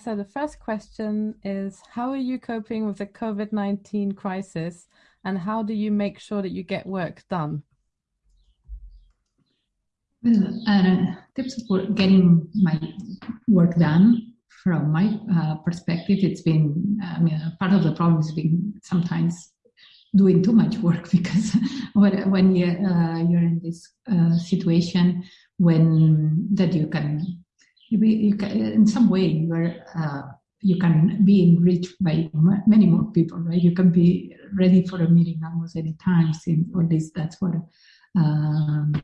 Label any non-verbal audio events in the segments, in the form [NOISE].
so, the first question is, how are you coping with the COVID-19 crisis and how do you make sure that you get work done? Well, uh, tips for getting my work done from my uh, perspective, it's been, I mean, part of the problem has been sometimes doing too much work [LAUGHS] because when, when you, uh, you're in this uh, situation when that you can, you, you can in some way you are uh, you can be enriched by many more people, right? You can be ready for a meeting almost any time, or at least that's what um,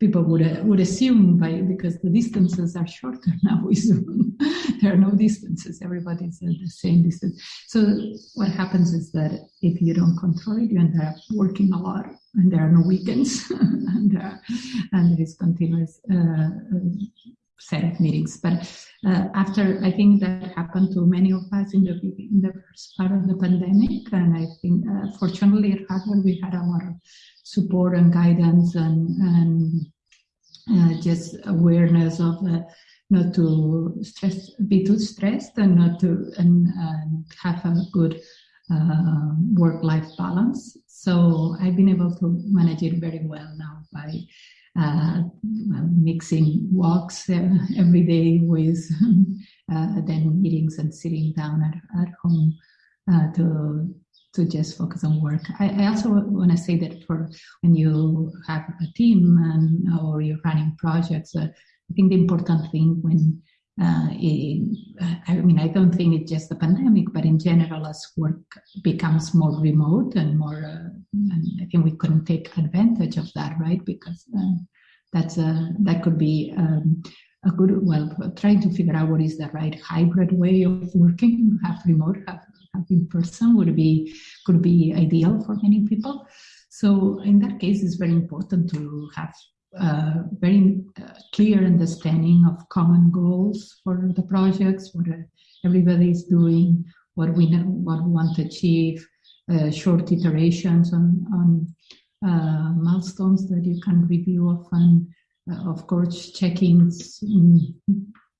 people would uh, would assume by because the distances are shorter [LAUGHS] now with Zoom. there are no distances; everybody's at the same distance. So what happens is that if you don't control it, you end up working a lot, and there are no weekends, [LAUGHS] and, uh, and there is continuous uh, set of meetings. But uh, after, I think that happened to many of us in the in the first part of the pandemic, and I think uh, fortunately at Harvard we had a lot of support and guidance and and uh, just awareness of uh, not to stress, be too stressed, and not to and, and have a good uh, work-life balance. So I've been able to manage it very well now by uh, mixing walks uh, every day with [LAUGHS] uh, then meetings and sitting down at, at home to to just focus on work. I, I also want to say that for when you have a team and or you're running projects, uh, I think the important thing when uh, it, I mean, I don't think it's just the pandemic, but in general, as work becomes more remote and more, uh, and I think we couldn't take advantage of that, right? Because uh, that's a, that could be um, a good, well, trying to figure out what is the right hybrid way of working, have remote, have, have in person would be, could be ideal for many people. So in that case, it's very important to have uh, very uh, clear understanding of common goals for the projects, what everybody is doing, what we know, what we want to achieve, uh, short iterations on, on uh, milestones that you can review often, uh, of course, check-ins,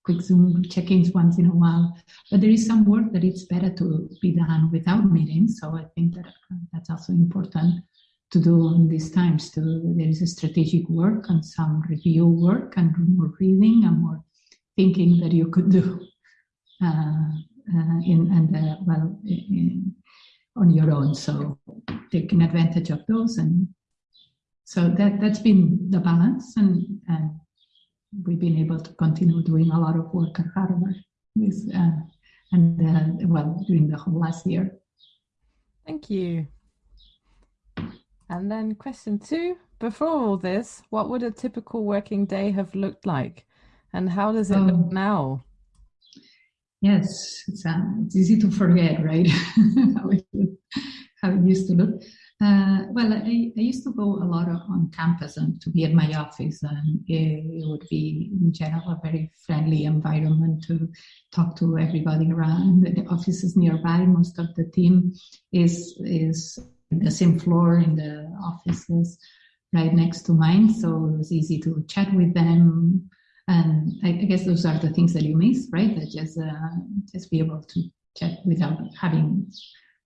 quick Zoom check-ins once in a while. But there is some work that it's better to be done without meetings. So I think that that's also important to do in these times. To, there is a strategic work and some review work and more reading and more thinking that you could do uh, uh, in and uh, well in, on your own. So taking advantage of those and so that that's been the balance and and we've been able to continue doing a lot of work at Harvard with uh, and uh, well during the whole last year. Thank you. And then question two, before all this, what would a typical working day have looked like? And how does it um, look now? Yes, it's, uh, it's easy to forget, right? [LAUGHS] how, it, how it used to look. Uh, well, I, I, used to go a lot on campus and to be at my office, and it, it, would be in general a very friendly environment to talk to everybody around. The office is nearby. Most of the team is is the same floor in the offices right next to mine, so it was easy to chat with them. And I, I guess those are the things that you miss, right? That just uh, just be able to chat without having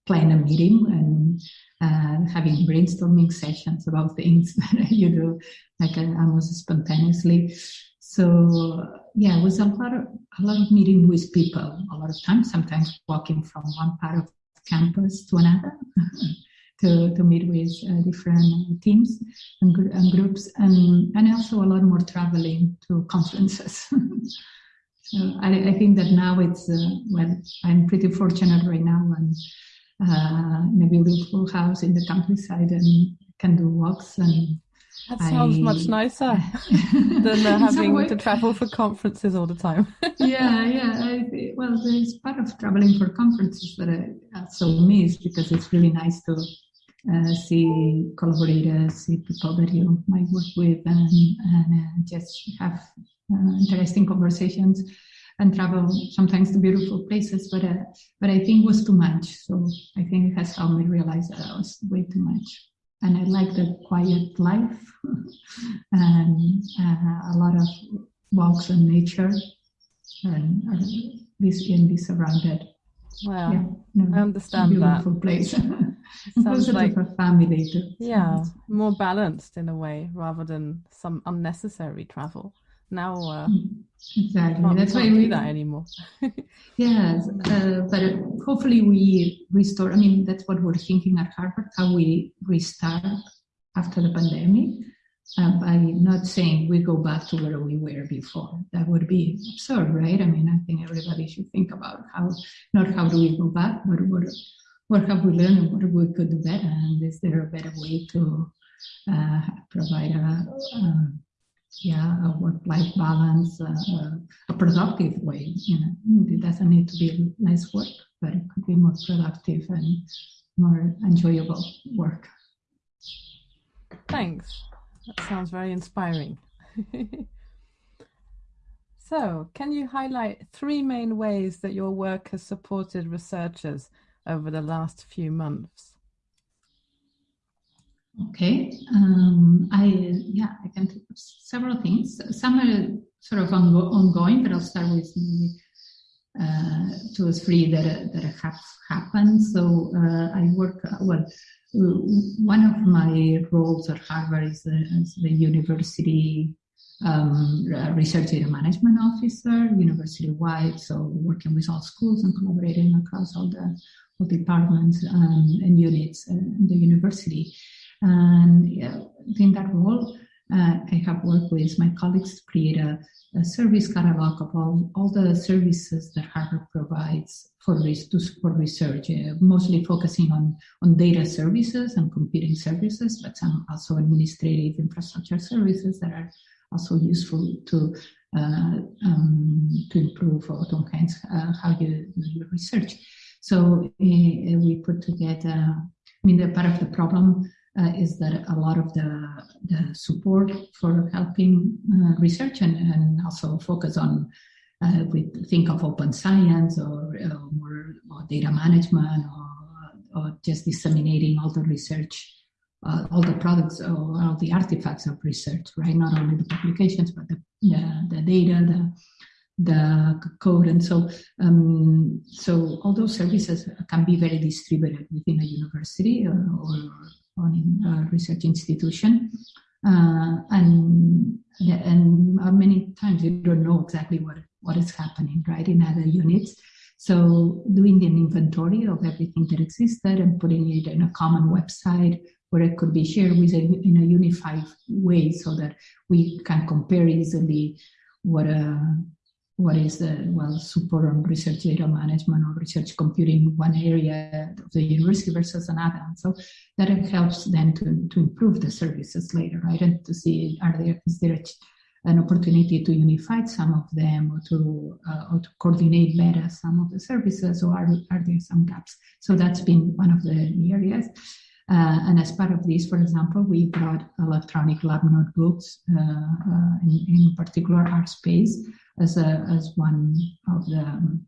plan a meeting and uh, having brainstorming sessions about things [LAUGHS] that you do like uh, almost spontaneously. So yeah, it was a lot of a lot of meeting with people, a lot of times, sometimes walking from one part of campus to another. [LAUGHS] to, to meet with uh, different teams and, gr and, groups, and, and also a lot more traveling to conferences. [LAUGHS] so I, I, think that now it's, uh, well, I'm pretty fortunate right now and uh, in a beautiful house in the countryside and can do walks and that sounds I, much nicer [LAUGHS] than uh, having to travel for conferences all the time. [LAUGHS] yeah, yeah. I, well, there's part of traveling for conferences that I also miss because it's really nice to uh, see collaborators, see people that you might work with, and, and uh, just have uh, interesting conversations and travel sometimes to beautiful places. But uh, but I think it was too much. So I think it has helped me realize that I was way too much. And I like the quiet life [LAUGHS] and uh, a lot of walks in nature and uh, this can be surrounded. Wow, yeah, no, I understand beautiful that. place. [LAUGHS] Sounds like a family too. Yeah, more balanced in a way rather than some unnecessary travel. Now, uh, exactly. That's why we do that anymore. [LAUGHS] yes, uh, but hopefully we restore. I mean, that's what we're thinking at Harvard: how we restart after the pandemic uh, by not saying we go back to where we were before. That would be absurd, right? I mean, I think everybody should think about how, not how do we go back, but what, what have we learned and what we could do better? And is there a better way to uh, provide a, a, yeah, a work-life balance, uh, a productive way? You know, it doesn't need to be less work, but it could be more productive and more enjoyable work. Thanks. That sounds very inspiring. [LAUGHS] so, can you highlight three main ways that your work has supported researchers over the last few months? Okay, um, I yeah, I can think of several things. Some are sort of ongoing, but I'll start with uh, two or three that that have happened. So uh, I work well one of my roles at Harvard is the, as the university um, research data management officer, university-wide, so working with all schools and collaborating across all the all departments um, and units in the university. And yeah, in that role, uh, I have worked with my colleagues to create a, a service catalog of all, all the services that Harvard provides for to support research, uh, mostly focusing on, on data services and computing services, but some also administrative infrastructure services that are also useful to uh, um, to improve or to enhance uh, how you do your research. So uh, we put together, I mean, the part of the problem uh, is that a lot of the, the support for helping uh, research and, and also focus on uh, we think of open science or, more, more, data management or, or, just disseminating all the research, uh, all the products or all the artifacts of research, right? Not only the publications, but the, the, the data, the, the code. And so, um, so all those services can be very distributed within a university or, or in a research institution. Uh, and and many times you don't know exactly what what is happening right in other units. So doing an inventory of everything that existed and putting it in a common website where it could be shared with a, in a unified way so that we can compare easily what uh, what is the well support on research data management or research computing one area of the university versus another. So that helps then to, to improve the services later, right? And to see are there is there an opportunity to unify some of them or to uh, or to coordinate better some of the services or are, are there some gaps? So that's been one of the areas. Uh, and as part of this, for example, we brought electronic lab notebooks, uh, uh in, in particular RSpace, as, a, as one of the um,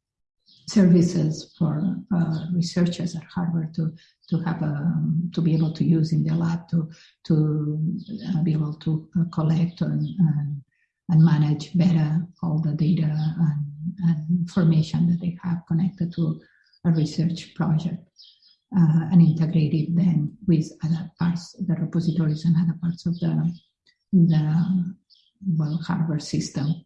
services for uh, researchers at Harvard to to have a, um, to be able to use in the lab to to uh, be able to uh, collect and, and, and manage better all the data and, and, information that they have connected to a research project uh, and integrate it then with other parts the repositories and other parts of the the well Harvard system.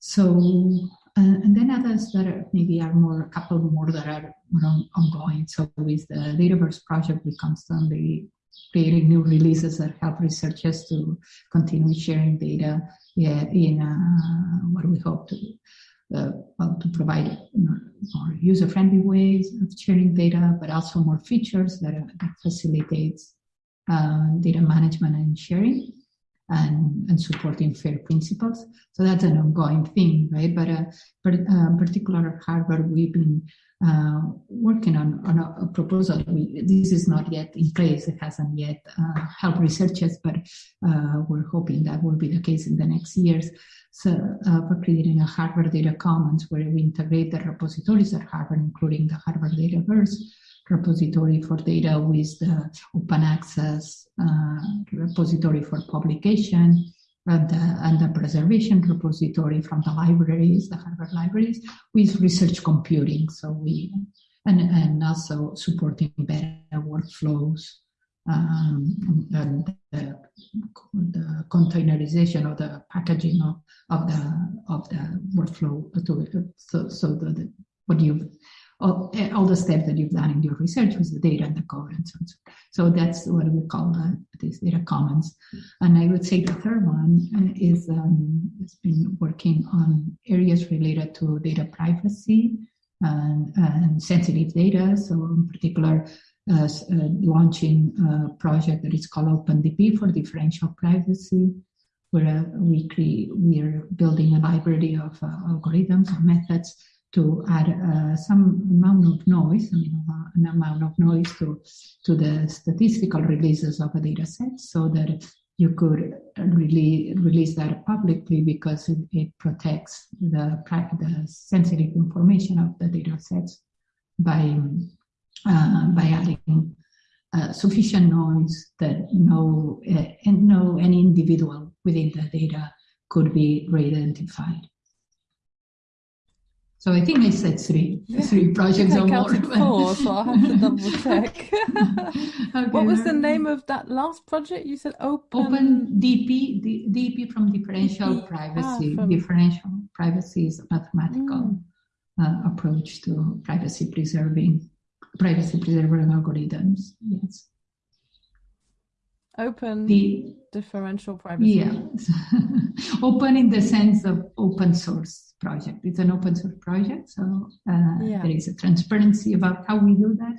So, and then others that are, maybe are more, a couple more that are more ongoing. So with the Dataverse project, we constantly creating new releases that help researchers to continue sharing data yeah, in uh, what we hope to uh, well, to provide more user-friendly ways of sharing data, but also more features that, that facilitates uh, data management and sharing and, and supporting FAIR principles. So that's an ongoing thing, right? But, uh, but uh, particular Harvard, we've been uh, working on, on a, a, proposal. We, this is not yet in place. It hasn't yet uh, helped researchers, but uh, we're hoping that will be the case in the next years. So uh, for creating a Harvard Data Commons where we integrate the repositories at Harvard, including the Harvard Dataverse, repository for data with the open access uh, repository for publication and the, and the preservation repository from the libraries, the Harvard libraries, with research computing. So we, and, and also supporting better workflows um, and the, the, containerization of the packaging of, of the of the workflow to, so, so the, what you all, all, the steps that you've done in your research with the data and the code and so on. So that's what we call uh, these data commons. And I would say the third one is um, has been working on areas related to data privacy and, and sensitive data. So in particular, uh, uh, launching a project that is called OpenDP for differential privacy, where uh, we we are building a library of uh, algorithms and methods to add uh, some amount of noise, I mean, uh, an amount of noise to, to the statistical releases of a data set so that you could really release that publicly because it, it protects the, the sensitive information of the data sets by, uh, by adding uh, sufficient noise that no, uh, no any individual within the data could be re-identified. So I think I said three, three projects or more. [LAUGHS] four, so I'll have to double check. [LAUGHS] okay, what was the name of that last project? You said open. Open DP, DP from differential DP. privacy. Ah, from... Differential privacy is a mathematical mm. uh, approach to privacy preserving, privacy preserving algorithms. Yes. Open the differential privacy. Yeah, [LAUGHS] open in the sense of open source project. It's an open source project, so uh, yeah. there is a transparency about how we do that,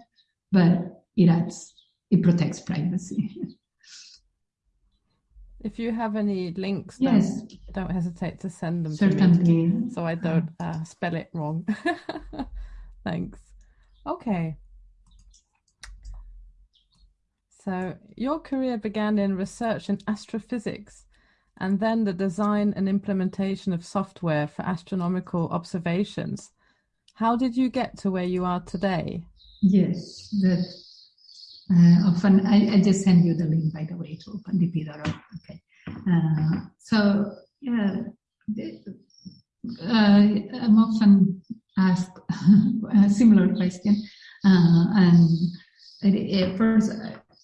but it adds, it protects privacy. [LAUGHS] If you have any links, yes. don't, don't hesitate to send them Certainly. to me so I don't uh, spell it wrong. [LAUGHS] Thanks. Okay. So your career began in research in astrophysics and then the design and implementation of software for astronomical observations. How did you get to where you are today? Yes, that uh, often I, I, just send you the link by the way to opendp.org. Okay, uh, so yeah, uh, I'm often asked [LAUGHS] a similar question, uh, and at first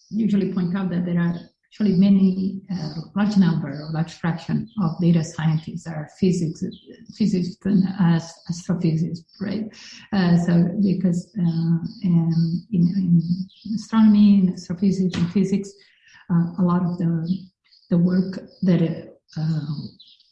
usually point out that there are actually many uh, large number or large fraction of data scientists are physics physicists as astrophysicists right? Uh, so because uh, in, in, astronomy in astrophysics and physics uh, a lot of the the work that uh,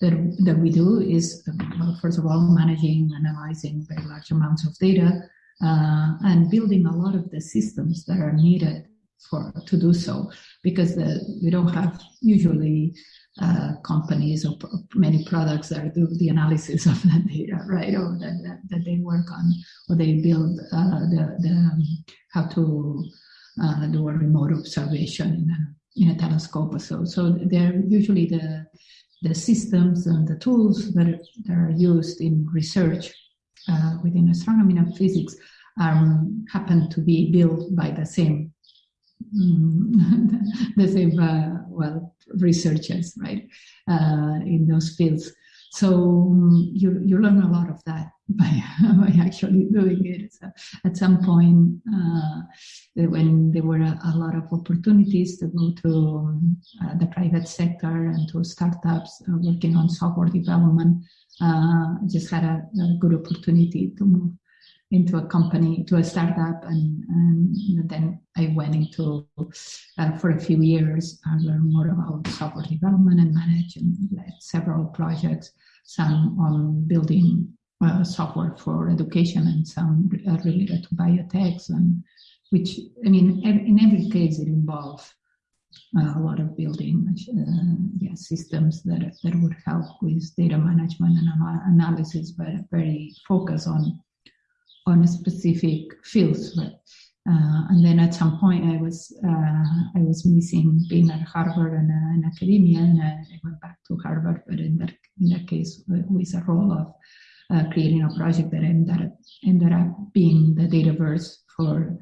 that, that we do is well, first of all managing analyzing very large amounts of data uh, and building a lot of the systems that are needed for to do so because we don't have usually uh, companies or many products that do the analysis of that data, right? Or that, that, that they work on, or they build uh, the, the um, how to uh, do a remote observation in a, in a telescope or so. So they're usually the the systems and the tools that are, that are used in research uh, within astronomy and physics um, happen to be built by the same [LAUGHS] the same, uh, well, researchers, right, uh, in those fields. So um, you, you learn a lot of that [LAUGHS] by, by actually doing it. So at some point, uh, when there were a, a, lot of opportunities to go to um, the private sector and to startups uh, working on software development, uh, just had a, a good opportunity to move into a company, to a startup, and, and then I went into uh, for a few years. I learned more about software development and manage and led several projects, some on building uh, software for education and some uh, related to biotechs, and which I mean, in every case, it involves uh, a lot of building uh, yeah, systems that that would help with data management and analysis, but very focused on on a specific field. Right? Uh, and then at some point, I was uh, I was missing being at Harvard and uh, in academia, and I, I, went back to Harvard. But in that in that case, with a role of uh, creating a project that ended up, ended up being the Dataverse for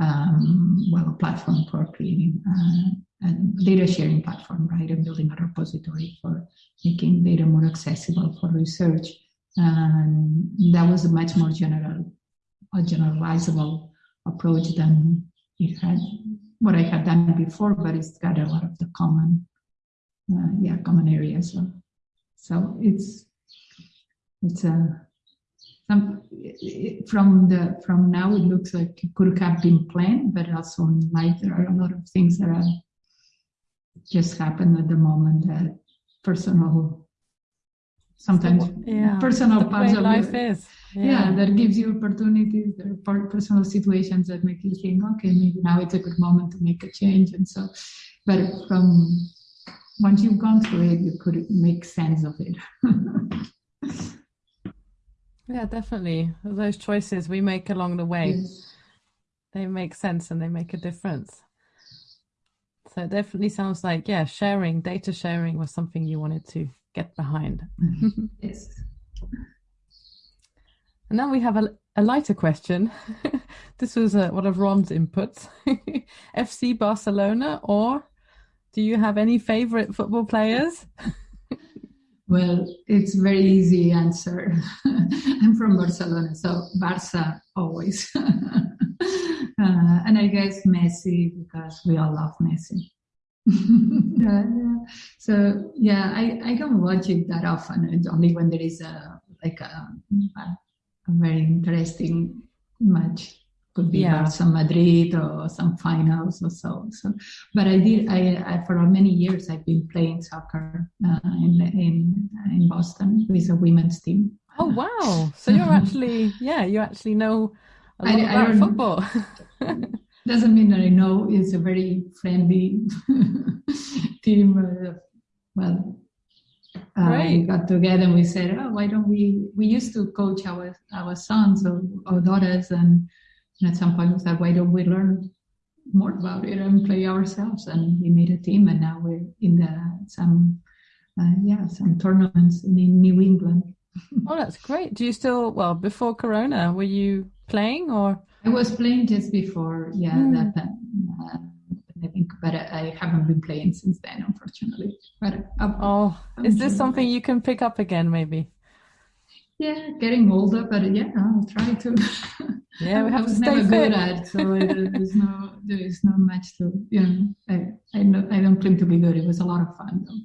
um, well a platform for creating uh, a data sharing platform, right, and building a repository for making data more accessible for research. And that was a much more general, a generalizable approach than it had what I had done before, but it's got a lot of the common, uh, yeah, common areas. So, so it's it's a some from the from now it looks like it could have been planned, but also in life there are a lot of things that are just happen at the moment that personal sometimes yeah, personal parts of life your, is yeah. yeah. that gives you opportunities there are personal situations that make you think okay maybe now it's a good moment to make a change and so but from once you've gone through it you could make sense of it [LAUGHS] yeah definitely those choices we make along the way yes. they make sense and they make a difference so it definitely sounds like yeah sharing data sharing was something you wanted to get behind. yes. [LAUGHS] And now we have a, a lighter question. [LAUGHS] this was uh, one of Ron's inputs. [LAUGHS] FC Barcelona, or do you have any favorite football players? well, it's very easy answer. I'm from Barcelona, so Barca always. uh, and I guess Messi because we all love Messi. Yeah, yeah. So yeah, I, I don't watch it that often. It's only when there is a like a, a, a very interesting match. Could be yeah. Barca Madrid or some finals or so. So, but I did. I, I for many years I've been playing soccer uh, in in in Boston with a women's team. Oh wow! So you're [LAUGHS] actually yeah, you actually know a lot I, about I football. [LAUGHS] doesn't mean that I know it's a very friendly [LAUGHS] team. Uh, well, uh, we got together and we said, oh, why don't we? We used to coach our our sons or, or daughters, and, and, at some point we said, why don't we learn more about it and play ourselves? And we made a team, and now we're in the some uh, yeah some tournaments in New England. [LAUGHS] oh, that's great. Do you still well before Corona? Were you playing or? I was playing just before, yeah, mm. that. Uh, I think, but I haven't been playing since then, unfortunately. But uh, oh, I'm is this sure something you can pick up again, maybe? Yeah, getting older, but yeah, I'll try to. [LAUGHS] Yeah, we have I was to stay never fit. good at, so there's no there is not much to you know. I I, know, I don't claim to be good. It was a lot of fun though.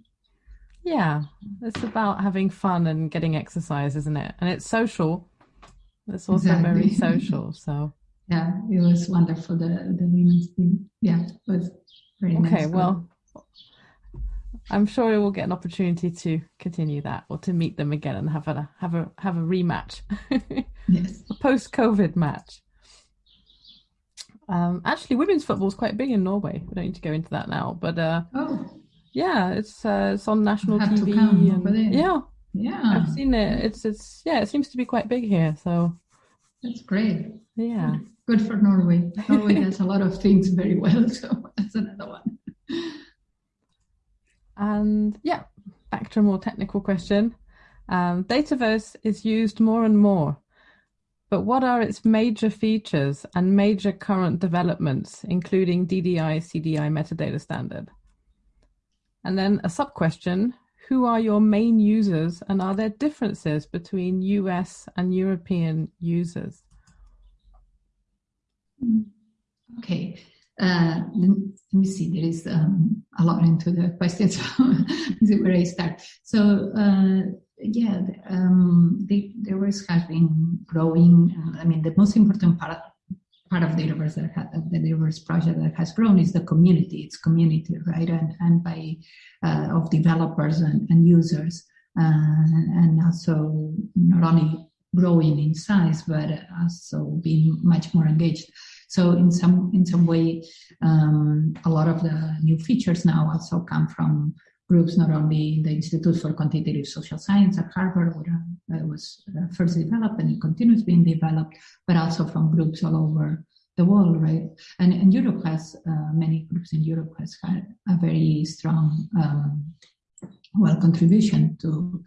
Yeah, it's about having fun and getting exercise, isn't it? And it's social. It's also exactly. very [LAUGHS] social. So yeah, it was wonderful. The the women's team, yeah, it was very okay, nice. Okay, well, I'm sure we will get an opportunity to continue that or to meet them again and have a have a have a rematch. [LAUGHS] yes, a post COVID match. Um, actually, women's football is quite big in Norway. We don't need to go into that now, but uh, oh, yeah, it's uh, it's on national TV. And, yeah, yeah, I've seen it. It's it's yeah, it seems to be quite big here. So that's great. Yeah, good for Norway. Norway does a lot of things very well, [LAUGHS] so that's another one. And yeah, back to a more technical question. Um, Dataverse is used more and more, but what are its major features and major current developments, including DDI CDI metadata standard? And then a sub question Who are your main users, and are there differences between US and European users? Okay. Uh, let me see. There is um, a lot into the question, so [LAUGHS] is where I start. So uh, yeah, um, the, the has been growing. I mean, the most important part part of Dataverse that ha- the Dataverse project that has grown is the community. It's community, right, and and by uh, of developers and, and users, uh, and also not only growing in size but also being much more engaged. So in some in some way, um, a lot of the new features now also come from groups not only the Institute for Quantitative Social Science at Harvard, where uh, was uh, first developed and it continues being developed, but also from groups all over the world, right? And, and Europe has uh, many groups in Europe has had a very strong, um, well, contribution to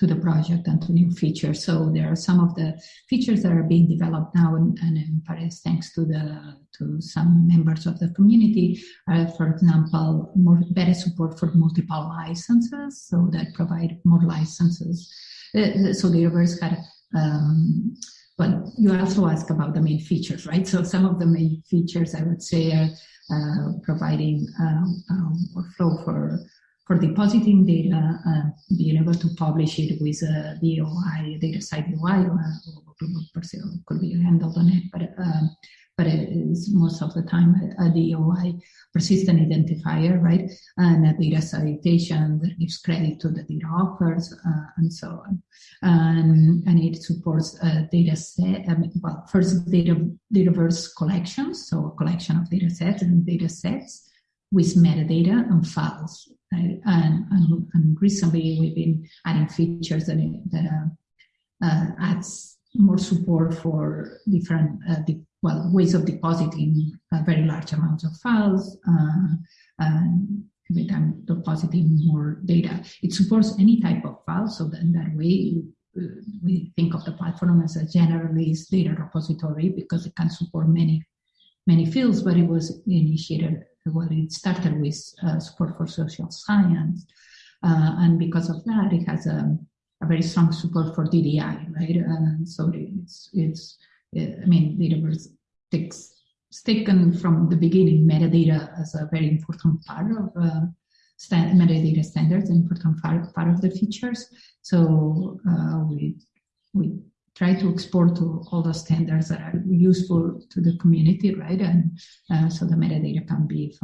to the project and to new features. So there are some of the features that are being developed now, and, and in Paris, thanks to the to some members of the community. Uh, for example, more better support for multiple licenses, so that provide more licenses. Uh, so the Dataverse had. Um, well, you also ask about the main features, right? So some of the main features I would say are uh, providing um, um, workflow for for depositing data, uh, being able to publish it with a DOI, DataCite DOI, or, or could be handled on it, but um, but it is most of the time a, a DOI persistent identifier, right? And a data citation that gives credit to the data authors uh, and so on. And, and it supports a data set, um, well, first data, Dataverse collections, so a collection of data sets and data sets with metadata and files. Right? And, and, and, recently we've been adding features that, that uh, adds more support for different uh, well ways of depositing very large amounts of files uh, and every time depositing more data. It supports any type of file, so that in that way uh, we think of the platform as a generalist data repository because it can support many many fields, but it was initiated well, it started with uh, support for social science, uh, and because of that, it has a, a very strong support for DDI, right? And so it's it's I mean, Dataverse takes taken from the beginning metadata as a very important part of uh, metadata standards, important part, part of the features. So uh, we we try to export to all the standards that are useful to the community, right? And uh, so the metadata can be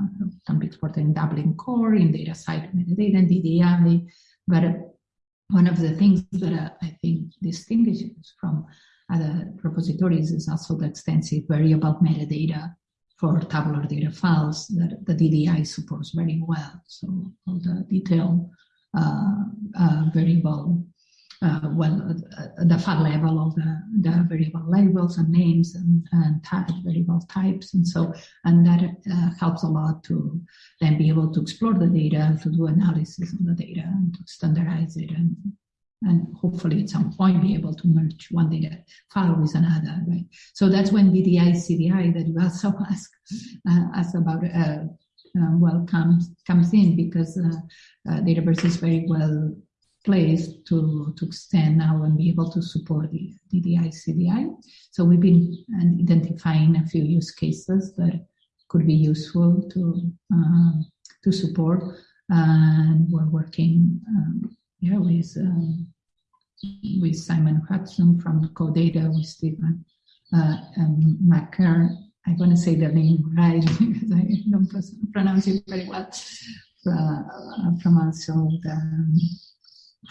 can be exported in Dublin core, in data DataCite metadata, and DDI. But uh, one of the things that uh, I think distinguishes from other repositories is also the extensive variable metadata for tabular data files that the DDI supports very well. So all the detailed uh, uh, variable uh, well, uh, the file level of the, the variable labels and names and, and type, variable types. And so, and that uh, helps a lot to then be able to explore the data, to do analysis on the data and to standardize it and, and hopefully at some point be able to merge one data file with another, right? So that's when DDI CDI that you also [LAUGHS] ask, uh, ask about, uh, uh, well, comes, comes in because uh, uh, Dataverse is very well place to, to extend now and be able to support the DDI CDI. So we've been identifying a few use cases that could be useful to uh, to support, and we're working um, yeah with um, with Simon Hodson from CODATA, with Stephen uh, um, Macker. I want to say the name right [LAUGHS] because I don't pronounce it very well. Uh, from also the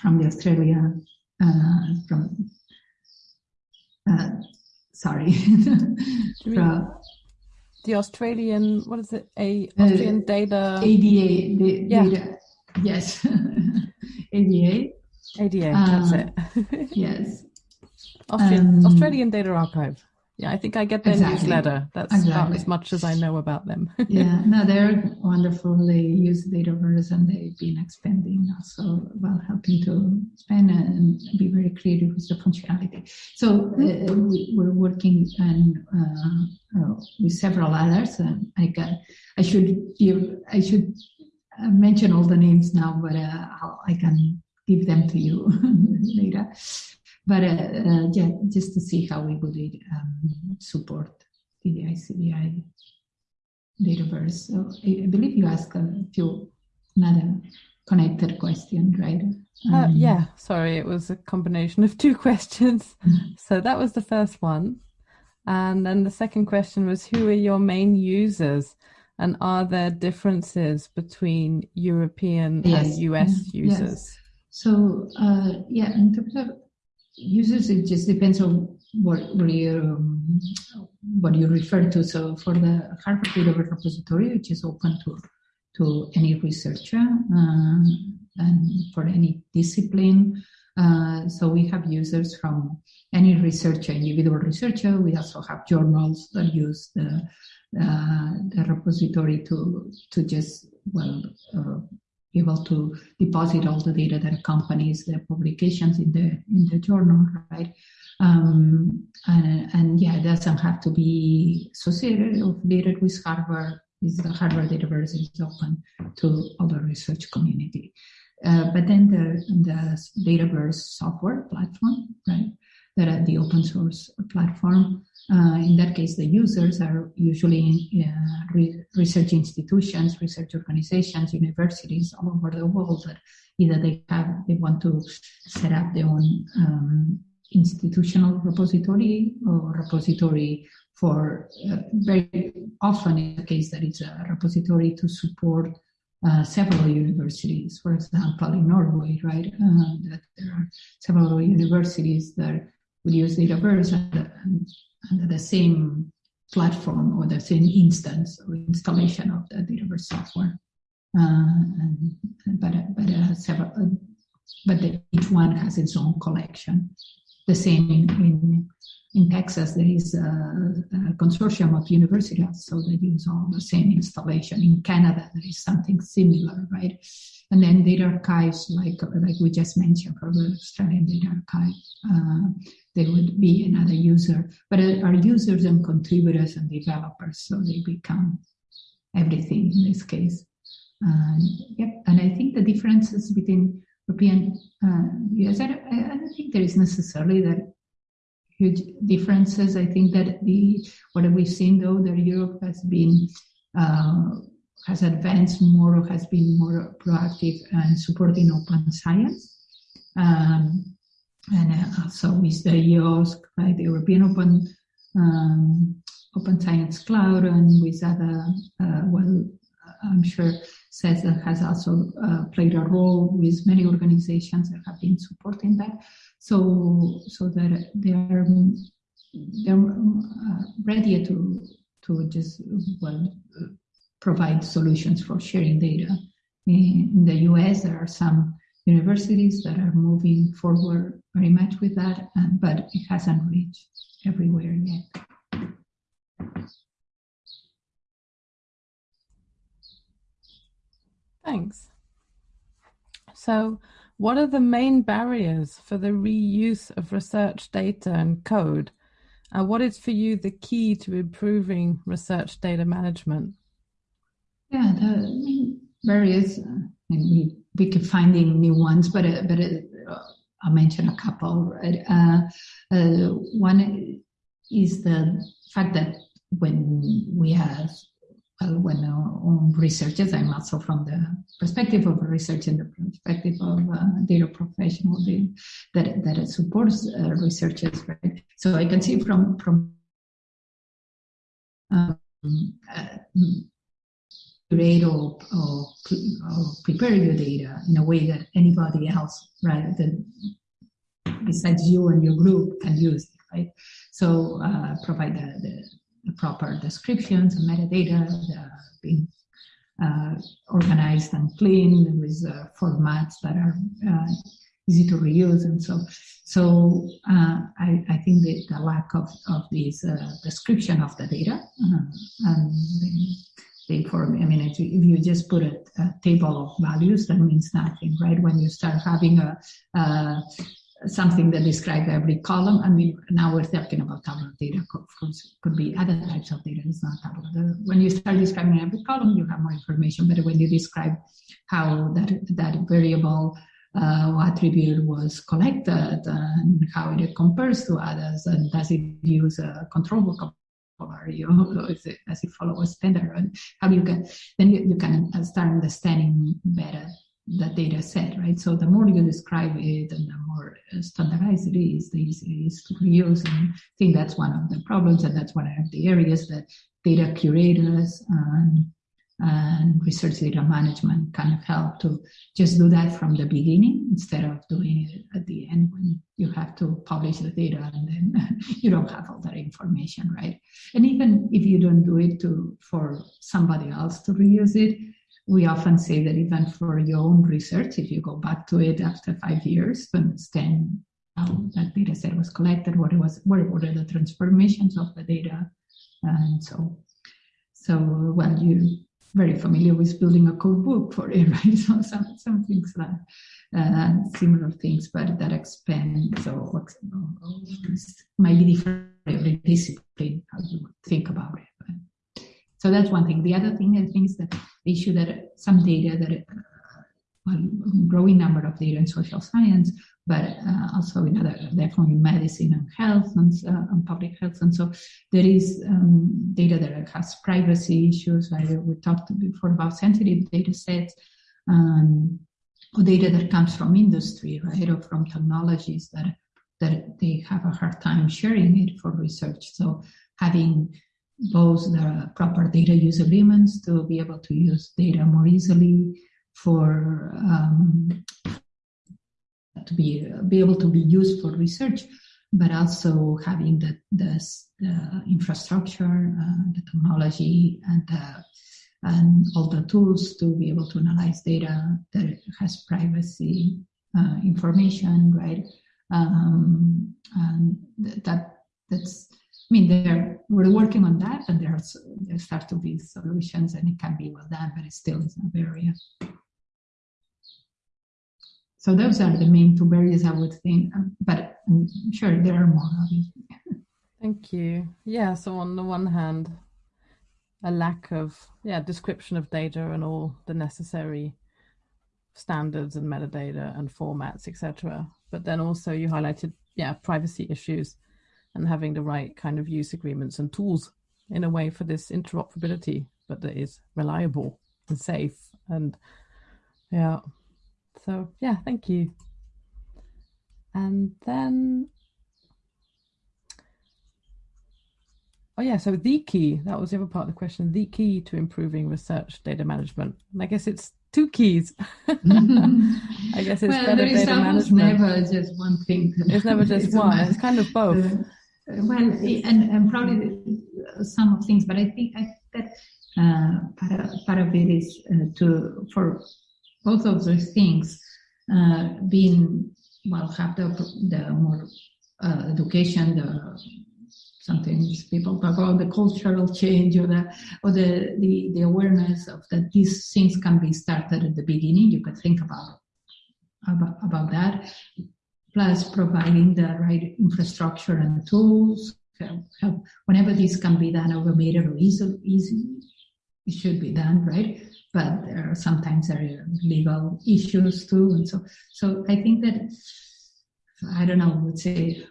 from the Australia, uh, from, uh, sorry, [LAUGHS] from, the Australian, what is it? A Australian data. ADA, the, yeah. data, yes, [LAUGHS] ADA. ADA, that's uh, it. [LAUGHS] yes. Austrian, um, Australian Data Archive. Yeah, I think I get their exactly. newsletter. That's exactly. about as much as I know about them. [LAUGHS] yeah, no, they're wonderful. They use Dataverse and they've been expanding also, while helping to expand and be very creative with the functionality. So uh, we, are working and uh, uh, with several others. And I can, I should give, I should uh, mention all the names now, but uh, i can give them to you [LAUGHS] later but uh, uh, yeah, just to see how we would um, support the CDI Dataverse. So I, believe you asked a few another connected question, right? Uh, um, uh, yeah, sorry, it was a combination of two [LAUGHS] questions. Mm-hmm. so that was the first one. And then the second question was who are your main users? And are there differences between European yes. and US users? Yes. So, uh, yeah, in terms of users, it just depends on what, what you um, what you refer to. So for the Harvard Data Repository, which is open to to any researcher uh, and for any discipline. Uh, so we have users from any researcher, individual researcher. We also have journals that use the uh, the repository to to just well uh, able to deposit all the data that accompanies the publications in the in the journal, right? Um, and, and, yeah, it doesn't have to be associated or affiliated with Harvard. Is the Harvard database is open to other research community. Uh, but then the, the Dataverse software platform, right? That the open source platform. Uh, in that case, the users are usually uh, re research institutions, research organizations, universities all over the world that either they have they want to set up their own um, institutional repository or repository for uh, very often in the case that it's a repository to support uh, several universities. For example, in Norway, right, uh, that there are several universities that would use Dataverse under, under the same platform or the same instance or installation of the Dataverse software. Uh, and, but but uh, several, uh, but the, each one has its own collection the same in, in, in Texas, there is a, a, consortium of universities, so they use all the same installation. In Canada, there is something similar, right? And then data archives, like like we just mentioned for the Australian Data Archive, uh, would be another user. But are users and contributors and developers, so they become everything in this case. Uh, yep, and I think the differences between European uh, US. I don't, I don't think there is necessarily that huge differences. I think that the what we've seen though that Europe has been uh, has advanced more or has been more proactive and supporting open science. Um, and uh, so with the EOSC, right, the European Open um, Open Science Cloud, and with other, uh, well, I'm sure Has also uh, played a role with many organizations that have been supporting that. So, so that they are they're uh, ready to to just well provide solutions for sharing data. In, in the U.S., there are some universities that are moving forward very much with that, but it hasn't reached everywhere yet. Thanks. So, what are the main barriers for the reuse of research data and code? And what is for you the key to improving research data management? Yeah, the barriers, uh, and we, we keep finding new ones, but, uh, but uh, I'll mention a couple. Right? Uh, uh, one is the fact that when we have well, when uh, on researchers, I'm also from the perspective of research and the perspective of uh, data professional that that supports uh, researchers, right? So I can see from from um, uh, or, or, or, prepare your data in a way that anybody else, right, besides you and your group can use right? So uh, provide the, the the proper descriptions and metadata being uh, organized and clean with uh, formats that are uh, easy to reuse and so so uh, I, I, think that the lack of, of this uh, description of the data uh, and the, the form, I mean, if you, if you just put a, a, table of values, that means nothing, right? When you start having a, a something that describes every column. I mean, now we're talking about tabular data. Of course, could be other types of data. It's not tabular. When you start describing every column, you have more information. But when you describe how that that variable uh, attribute was collected and how it compares to others, and does it use a control vocabulary or [LAUGHS] it, does it follow a standard? And how you can then you, you can start understanding better the data set, right? So the more you describe it and the more uh, standardized it is, the easier it is to reuse. And I think that's one of the problems, and that's one of the areas that data curators and, and research data management kind of help to just do that from the beginning instead of doing it at the end when you have to publish the data and then [LAUGHS] you don't have all that information, right? And even if you don't do it to for somebody else to reuse it, we often say that even for your own research, if you go back to it after five years to understand how that data set was collected, what it was, what were the transformations of the data, and so, so well, you very familiar with building a code book for it, [LAUGHS] right? So some, some things like uh, similar things, but that expand. So might be different every discipline how you think about it. So that's one thing. The other thing I think is that the issue that some data that uh, well, growing number of data in social science, but uh, also in other, definitely medicine and health and, uh, and public health. And so there is um, data that has privacy issues. We talked before about sensitive data sets. Um, or data that comes from industry, right, or from technologies that that they have a hard time sharing it for research. So having both the proper data use agreements to be able to use data more easily for um, to be be able to be used for research, but also having the the, the infrastructure, uh, the technology, and the, and all the tools to be able to analyze data that has privacy uh, information, right? Um, and that that's I mean, there we're working on that, and there's there start to be solutions, and it can be well done, but it still is a barrier. So those are the main two barriers I would think, um, but I'm sure there are more, obviously. Thank you. Yeah, so on the one hand, a lack of yeah description of data and all the necessary standards and metadata and formats, etc. But then also you highlighted yeah privacy issues and having the right kind of use agreements and tools in a way for this interoperability, but that is reliable and safe and yeah so yeah, thank you. And then, oh yeah, so the key, that was the other part of the question, the key to improving research data management. And I guess it's two keys. [LAUGHS] I guess it's well, better data management. never just one thing. It's never just [LAUGHS] one, it's kind of [LAUGHS] both. Uh, well, and, and probably some of things, but I think I, that uh, part, of, part of it is uh, to, for both of those things uh, being well have the the more uh, education the sometimes people talk about the cultural change or the or the, the the awareness of that these things can be started at the beginning. You could think about about, about that plus providing the right infrastructure and tools whenever this can be done automated or easy, easy it should be done right but there are sometimes there are legal issues too. And so, so I think that, I don't know, I would say,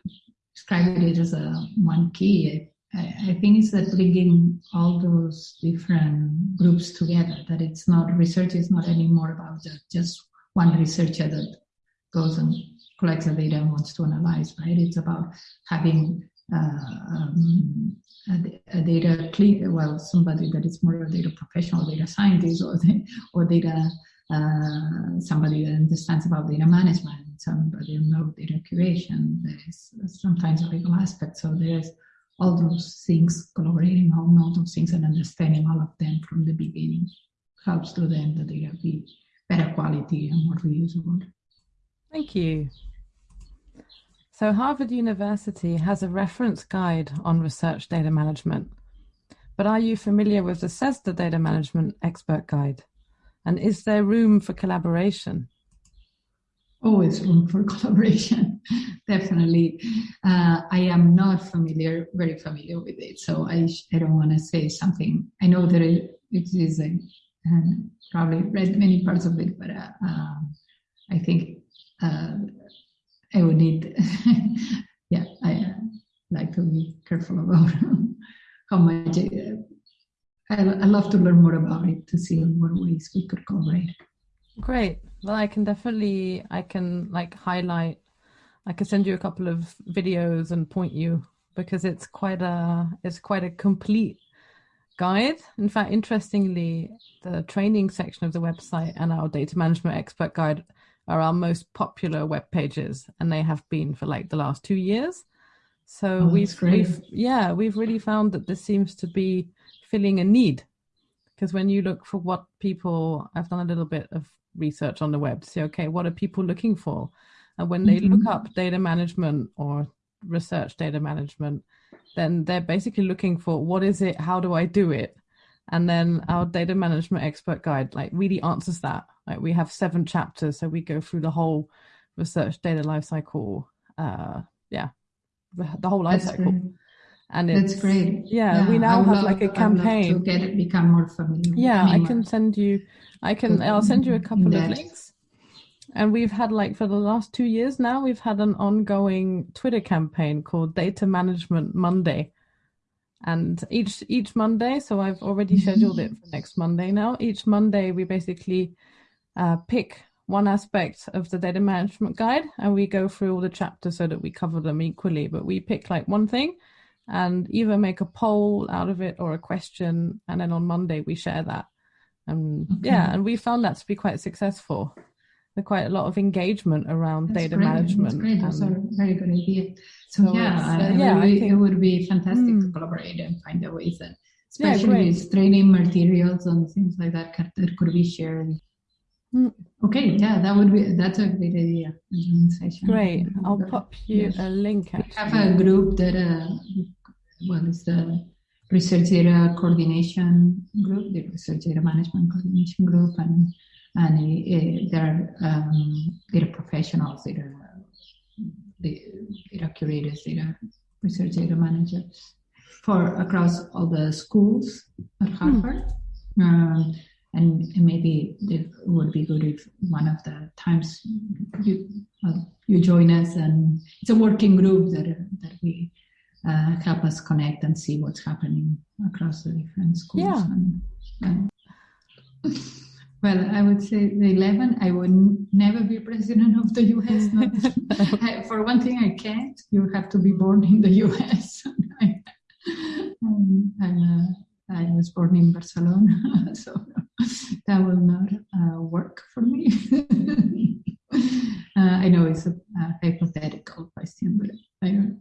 describe it as a one key. I, I think it's that bringing all those different groups together, that it's not, research is not anymore about just one researcher that goes and collects the data wants to analyze, right? It's about having uh, um, a, a, data clean, well, somebody that is more of a data professional, data scientist, or the, or data uh, somebody that understands about data management, somebody who knows data curation. There is sometimes a legal aspect. So there's all those things collaborating on all those things and understanding all of them from the beginning helps to then the data be better quality and more reusable. Thank you. So Harvard University has a reference guide on research data management. But are you familiar with the CESSDA Data Management Expert Guide? And is there room for collaboration? Always room for [LAUGHS] collaboration, definitely. Uh, I am not familiar, very familiar with it, so I, I don't want to say something. I know that it, it is a, um, probably read many parts of it, but uh, um, I think uh, I would need, [LAUGHS] yeah, I like to be careful about [LAUGHS] how much uh, I, I love to learn more about it to see in what ways we could collaborate. Great. Well, I can definitely, I can like highlight, I can send you a couple of videos and point you because it's quite a, it's quite a complete guide. In fact, interestingly, the training section of the website and our data management expert guide are our most popular web pages, and they have been for like the last two years. So oh, we've, we've, yeah, we've really found that this seems to be filling a need. Because when you look for what people, I've done a little bit of research on the web to say, okay, what are people looking for? And when they mm-hmm. look up data management or research data management, then they're basically looking for what is it? How do I do it? And then our data management expert guide like really answers that. Like we have seven chapters, so we go through the whole research data lifecycle. Uh, yeah, the, the whole life cycle. Great. And That's great. Yeah, yeah we now have love, like a campaign to get it become more familiar. Yeah, I can send you. I can. I'll send you a couple of links. And we've had like for the last two years now, we've had an ongoing Twitter campaign called Data Management Monday. And each each Monday, so I've already scheduled it for next Monday now. Each Monday, we basically uh, pick one aspect of the data management guide and we go through all the chapters so that we cover them equally. But we pick like one thing and either make a poll out of it or a question. And then on Monday, we share that. And okay. yeah, and we found that to be quite successful. There's quite a lot of engagement around That's data great. management. That's great. That's a very good idea. So, so yeah, uh, yeah, really, think, it would be fantastic mm, to collaborate and find a ways that, especially yeah, with training materials and things like that, that could be shared. Mm. Okay, yeah, that would be that's a great idea. Great, I'll pop you a link. Actually. We have a group that, uh, well, it's the research data coordination group, the research data management coordination group, and and uh, there are um, data professionals, data, data curators, data research data managers for across all the schools at hmm. Harvard. Mm. Um, and, and, maybe it would be good if one of the times you you join us, and it's a working group that that we uh, help us connect and see what's happening across the different schools. Yeah. And, and [LAUGHS] well, I would say the 11, I would never be president of the US. [LAUGHS] I, for one thing, I can't. You have to be born in the US. [LAUGHS] I, um, uh, I was born in Barcelona, [LAUGHS] so that will not uh, work for me. uh, I know it's a, a, hypothetical question, but I don't.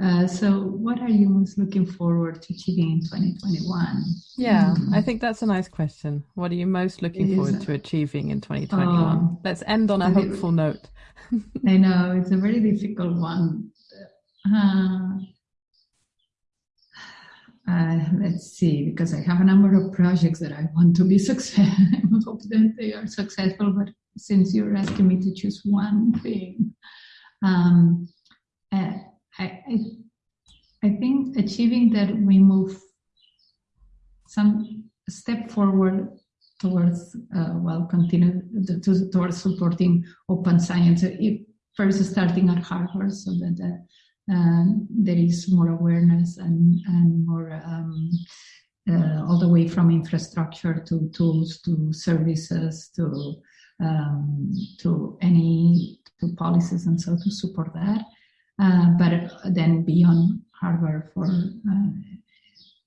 Uh, so, what are you most looking forward to achieving in 2021? Yeah, mm. I think that's a nice question. What are you most looking forward to achieving in 2021? Um, Let's end on a hopeful it, note. [LAUGHS] I know it's a very difficult one. Uh, uh, let's see, because I have a number of projects that I want to be [LAUGHS] successful. I hope that they are successful, but since you're asking me to choose one thing, um, uh, I, I, I think achieving that we move some step forward towards uh, well continue to, towards supporting open science. If, first starting at Harvard, so that um, there is more awareness and and more um, uh, all the way from infrastructure to tools to services to um, to any to policies and so to support that. Uh, but then beyond Harvard for uh,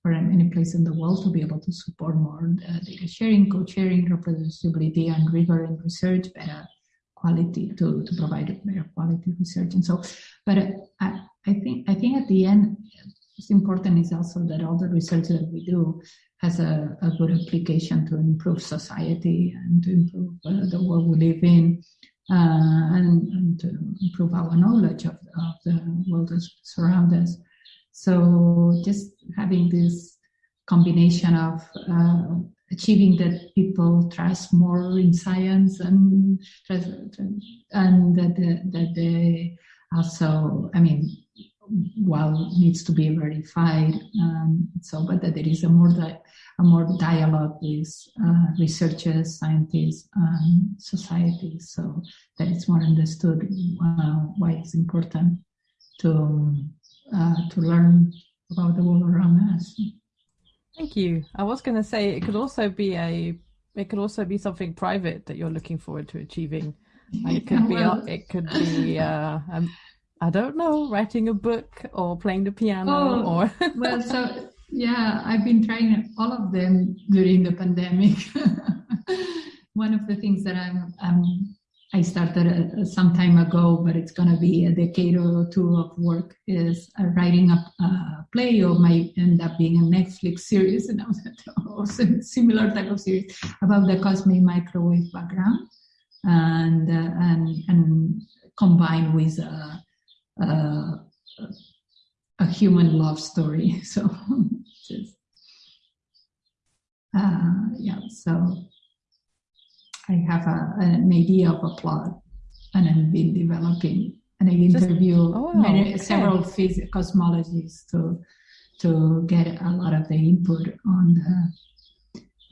for any place in the world to be able to support more uh, data sharing, co-sharing, reproducibility, and rigor in research, better quality to, to provide better quality research. And so, but I, I think I think at the end, what's important is also that all the research that we do has a, a good application to improve society and to improve uh, the world we live in and, and, to improve our knowledge of, of the world that surrounds us. So just having this combination of uh, achieving that people trust more in science and and that that they also, I mean, while needs to be verified, um, so but that there is a more di- a more dialogue with uh, researchers, scientists, and society, so that it's more understood uh, why it's important to uh, to learn about the world around us. Thank you. I was going to say it could also be a it could also be something private that you're looking forward to achieving. It could be [LAUGHS] well, it could be uh, um, I don't know writing a book or playing the piano oh, or [LAUGHS] well so yeah, I've been trying all of them during the pandemic. [LAUGHS] One of the things that I'm, I'm I started uh, some time ago, but it's going to be a decade or two of work is uh, writing a, a, play or might end up being a Netflix series [LAUGHS] and also similar type of series about the cosmic microwave background and uh, and and combined with a, a, human love story. [LAUGHS] So just uh, yeah, so I have a, an idea of a plot, and I've been developing, and I interview oh, many, okay. several cosmologists to to get a lot of the input on the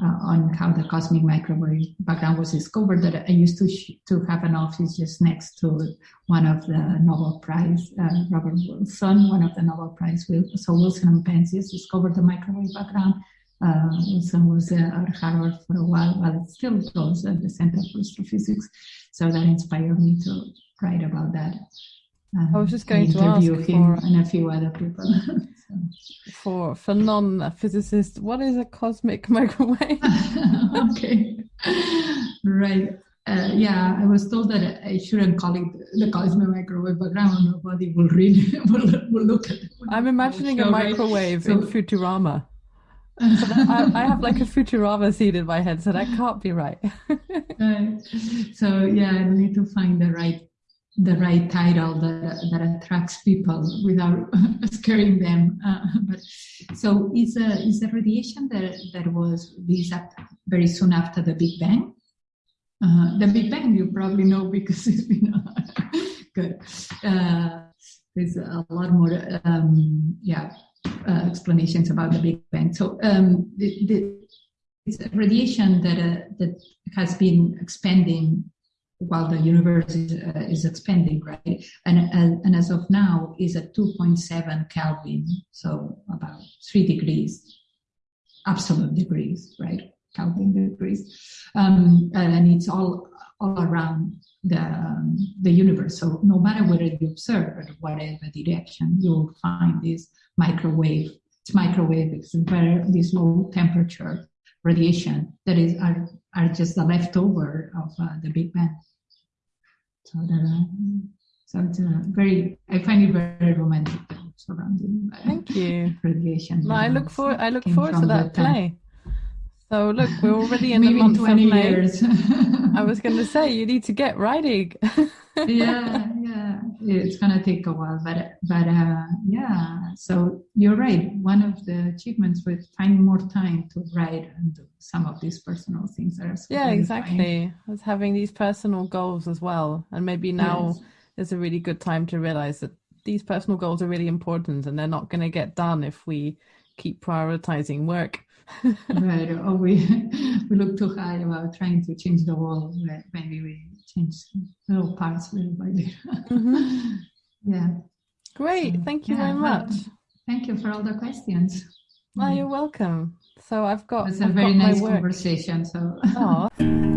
uh, on how the cosmic microwave background was discovered. That I used to to have an office just next to one of the Nobel Prize, uh, Robert Wilson, one of the Nobel Prize. So Wilson and Penzias discovered the microwave background. Uh, Wilson was uh, at Harvard for a while, but still goes at the Center for Astrophysics. So that inspired me to write about that. I was just going to ask him for- and a few other people. [LAUGHS] So. For for non-physicists, what is a cosmic [LAUGHS] microwave? [LAUGHS] okay, right. Uh, yeah, I was told that I shouldn't call it the cosmic microwave background. Nobody will read, will, will look at it. I'm imagining a microwave So- in Futurama. So I, I have like a Futurama seed in my head, so that can't be right. Right. So yeah, I need to find the right the right title that that attracts people without [LAUGHS] scaring them. Uh, but so it's a it's a radiation that that was released very soon after the Big Bang. Uh, the Big Bang you probably know because [LAUGHS] it's been good. Uh, there's a lot more um, yeah uh, explanations about the Big Bang. So um, the, the it's a radiation that uh, that has been expanding while the universe is, uh, is expanding, right? And, and and as of now is at 2.7 Kelvin, so about three degrees, absolute degrees, right? Kelvin degrees, um, and it's all all around the um, the universe. So no matter whether you observe at whatever direction, you'll find this microwave. It's microwave. It's very this low temperature radiation that is are, are just the leftover of uh, the Big Bang. So it's uh, very I find it very romantic surrounding Thank you. radiation. No, I look for I look forward to that the play. So look, we're already in the Maybe month in of 20 May. years. I was going to say you need to get writing. [LAUGHS] yeah, it's gonna take a while, but but uh, yeah. So you're right. One of the achievements was finding more time to write and do some of these personal things that are Yeah, exactly. I was having these personal goals as well, and maybe now Yes. is a really good time to realize that these personal goals are really important, and they're not going to get done if we keep prioritizing work. [LAUGHS] right. Or we [LAUGHS] we look too high about trying to change the world. Maybe we change little parts little by little. Mhm. [LAUGHS] yeah. Great, So, thank you yeah, very well, much. Thank you for all the questions. Well, you're welcome. So I've got It's a I've very nice conversation. So. [LAUGHS]